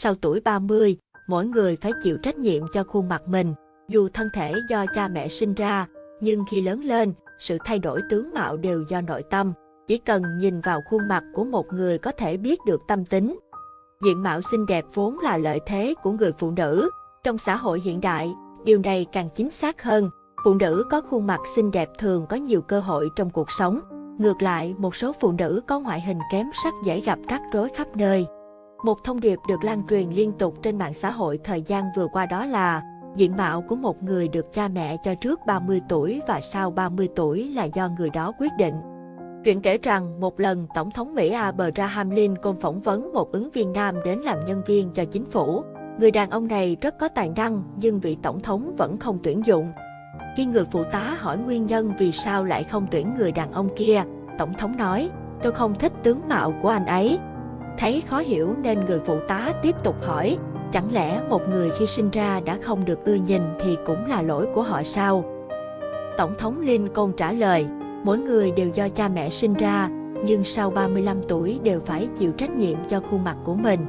Sau tuổi 30, mỗi người phải chịu trách nhiệm cho khuôn mặt mình. Dù thân thể do cha mẹ sinh ra, nhưng khi lớn lên, sự thay đổi tướng mạo đều do nội tâm. Chỉ cần nhìn vào khuôn mặt của một người có thể biết được tâm tính. Diện mạo xinh đẹp vốn là lợi thế của người phụ nữ. Trong xã hội hiện đại, điều này càng chính xác hơn. Phụ nữ có khuôn mặt xinh đẹp thường có nhiều cơ hội trong cuộc sống. Ngược lại, một số phụ nữ có ngoại hình kém sắc dễ gặp rắc rối khắp nơi. Một thông điệp được lan truyền liên tục trên mạng xã hội thời gian vừa qua đó là diện mạo của một người được cha mẹ cho trước 30 tuổi và sau 30 tuổi là do người đó quyết định. Chuyện kể rằng một lần Tổng thống Mỹ Abraham Lincoln phỏng vấn một ứng viên nam đến làm nhân viên cho chính phủ. Người đàn ông này rất có tài năng nhưng vị Tổng thống vẫn không tuyển dụng. Khi người phụ tá hỏi nguyên nhân vì sao lại không tuyển người đàn ông kia, Tổng thống nói, tôi không thích tướng mạo của anh ấy. Thấy khó hiểu nên người phụ tá tiếp tục hỏi, chẳng lẽ một người khi sinh ra đã không được ưa nhìn thì cũng là lỗi của họ sao? Tổng thống Lincoln trả lời, mỗi người đều do cha mẹ sinh ra, nhưng sau 35 tuổi đều phải chịu trách nhiệm cho khuôn mặt của mình.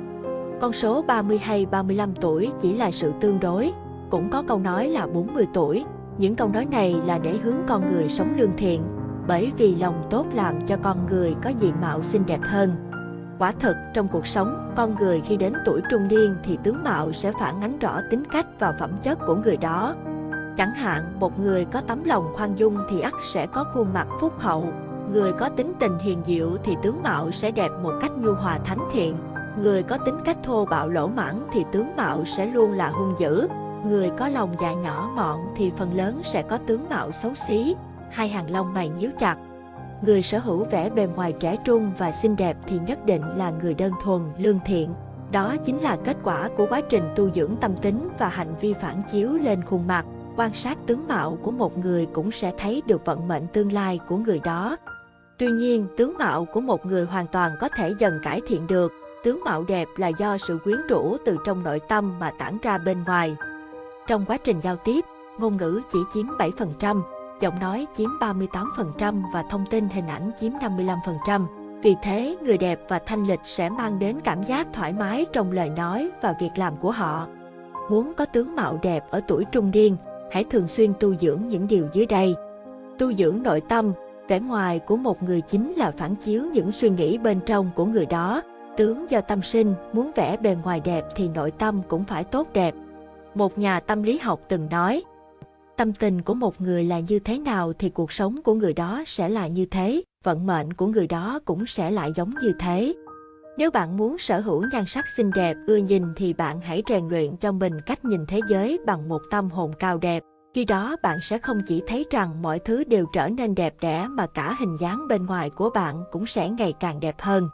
Con số 30 hay 35 tuổi chỉ là sự tương đối, cũng có câu nói là 40 tuổi. Những câu nói này là để hướng con người sống lương thiện, bởi vì lòng tốt làm cho con người có diện mạo xinh đẹp hơn. Quả thật trong cuộc sống, con người khi đến tuổi trung niên thì tướng mạo sẽ phản ánh rõ tính cách và phẩm chất của người đó. Chẳng hạn, một người có tấm lòng khoan dung thì ắt sẽ có khuôn mặt phúc hậu. Người có tính tình hiền diệu thì tướng mạo sẽ đẹp một cách nhu hòa thánh thiện. Người có tính cách thô bạo lỗ mãn thì tướng mạo sẽ luôn là hung dữ. Người có lòng dạ nhỏ mọn thì phần lớn sẽ có tướng mạo xấu xí, hai hàng lông mày nhíu chặt. Người sở hữu vẻ bề ngoài trẻ trung và xinh đẹp thì nhất định là người đơn thuần, lương thiện. Đó chính là kết quả của quá trình tu dưỡng tâm tính và hành vi phản chiếu lên khuôn mặt. Quan sát tướng mạo của một người cũng sẽ thấy được vận mệnh tương lai của người đó. Tuy nhiên, tướng mạo của một người hoàn toàn có thể dần cải thiện được. Tướng mạo đẹp là do sự quyến rũ từ trong nội tâm mà tản ra bên ngoài. Trong quá trình giao tiếp, ngôn ngữ chỉ chiếm 7%, giọng nói chiếm 38% và thông tin hình ảnh chiếm 55%. Vì thế, người đẹp và thanh lịch sẽ mang đến cảm giác thoải mái trong lời nói và việc làm của họ. Muốn có tướng mạo đẹp ở tuổi trung niên, hãy thường xuyên tu dưỡng những điều dưới đây. Tu dưỡng nội tâm, vẻ ngoài của một người chính là phản chiếu những suy nghĩ bên trong của người đó. Tướng do tâm sinh, muốn vẽ bề ngoài đẹp thì nội tâm cũng phải tốt đẹp. Một nhà tâm lý học từng nói, tâm tình của một người là như thế nào thì cuộc sống của người đó sẽ là như thế, vận mệnh của người đó cũng sẽ lại giống như thế. Nếu bạn muốn sở hữu nhan sắc xinh đẹp, ưa nhìn thì bạn hãy rèn luyện cho mình cách nhìn thế giới bằng một tâm hồn cao đẹp. Khi đó bạn sẽ không chỉ thấy rằng mọi thứ đều trở nên đẹp đẽ mà cả hình dáng bên ngoài của bạn cũng sẽ ngày càng đẹp hơn.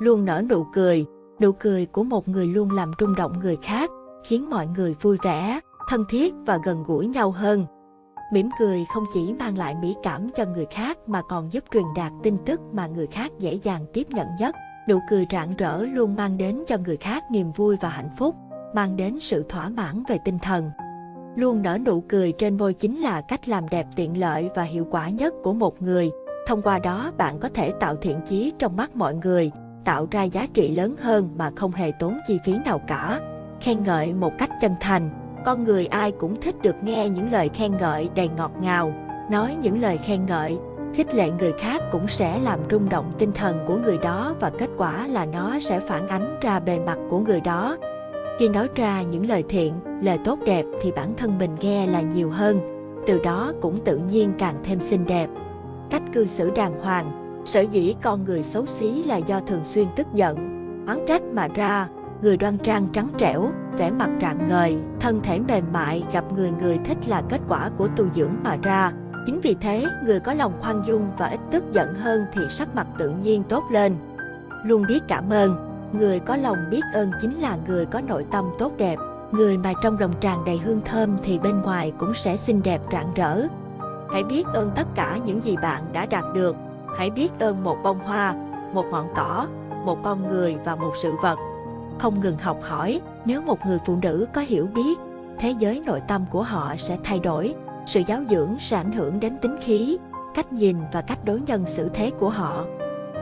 Luôn nở nụ cười, nụ cười của một người luôn làm rung động người khác, khiến mọi người vui vẻ, thân thiết và gần gũi nhau hơn. Mỉm cười không chỉ mang lại mỹ cảm cho người khác mà còn giúp truyền đạt tin tức mà người khác dễ dàng tiếp nhận nhất. Nụ cười rạng rỡ luôn mang đến cho người khác niềm vui và hạnh phúc, mang đến sự thỏa mãn về tinh thần. Luôn nở nụ cười trên môi chính là cách làm đẹp tiện lợi và hiệu quả nhất của một người. Thông qua đó bạn có thể tạo thiện chí trong mắt mọi người, tạo ra giá trị lớn hơn mà không hề tốn chi phí nào cả. Khen ngợi một cách chân thành, con người ai cũng thích được nghe những lời khen ngợi đầy ngọt ngào. Nói những lời khen ngợi, khích lệ người khác cũng sẽ làm rung động tinh thần của người đó và kết quả là nó sẽ phản ánh ra bề mặt của người đó. Khi nói ra những lời thiện, lời tốt đẹp thì bản thân mình nghe là nhiều hơn, từ đó cũng tự nhiên càng thêm xinh đẹp. Cách cư xử đàng hoàng, sở dĩ con người xấu xí là do thường xuyên tức giận, oán trách mà ra, người đoan trang trắng trẻo, vẻ mặt rạng ngời, thân thể mềm mại gặp người người thích là kết quả của tu dưỡng mà ra. Chính vì thế, người có lòng khoan dung và ít tức giận hơn thì sắc mặt tự nhiên tốt lên. Luôn biết cảm ơn, người có lòng biết ơn chính là người có nội tâm tốt đẹp. Người mà trong lòng tràn đầy hương thơm thì bên ngoài cũng sẽ xinh đẹp rạng rỡ. Hãy biết ơn tất cả những gì bạn đã đạt được. Hãy biết ơn một bông hoa, một ngọn cỏ, một con người và một sự vật không ngừng học hỏi, nếu một người phụ nữ có hiểu biết, thế giới nội tâm của họ sẽ thay đổi, sự giáo dưỡng sẽ ảnh hưởng đến tính khí, cách nhìn và cách đối nhân xử thế của họ.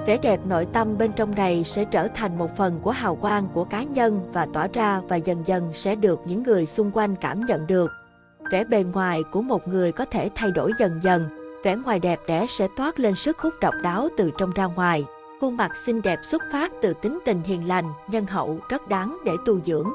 Vẻ đẹp nội tâm bên trong này sẽ trở thành một phần của hào quang của cá nhân và tỏa ra và dần dần sẽ được những người xung quanh cảm nhận được. Vẻ bề ngoài của một người có thể thay đổi dần dần, vẻ ngoài đẹp đẽ sẽ toát lên sức hút độc đáo từ trong ra ngoài. Khuôn mặt xinh đẹp xuất phát từ tính tình hiền lành, nhân hậu, rất đáng để tu dưỡng.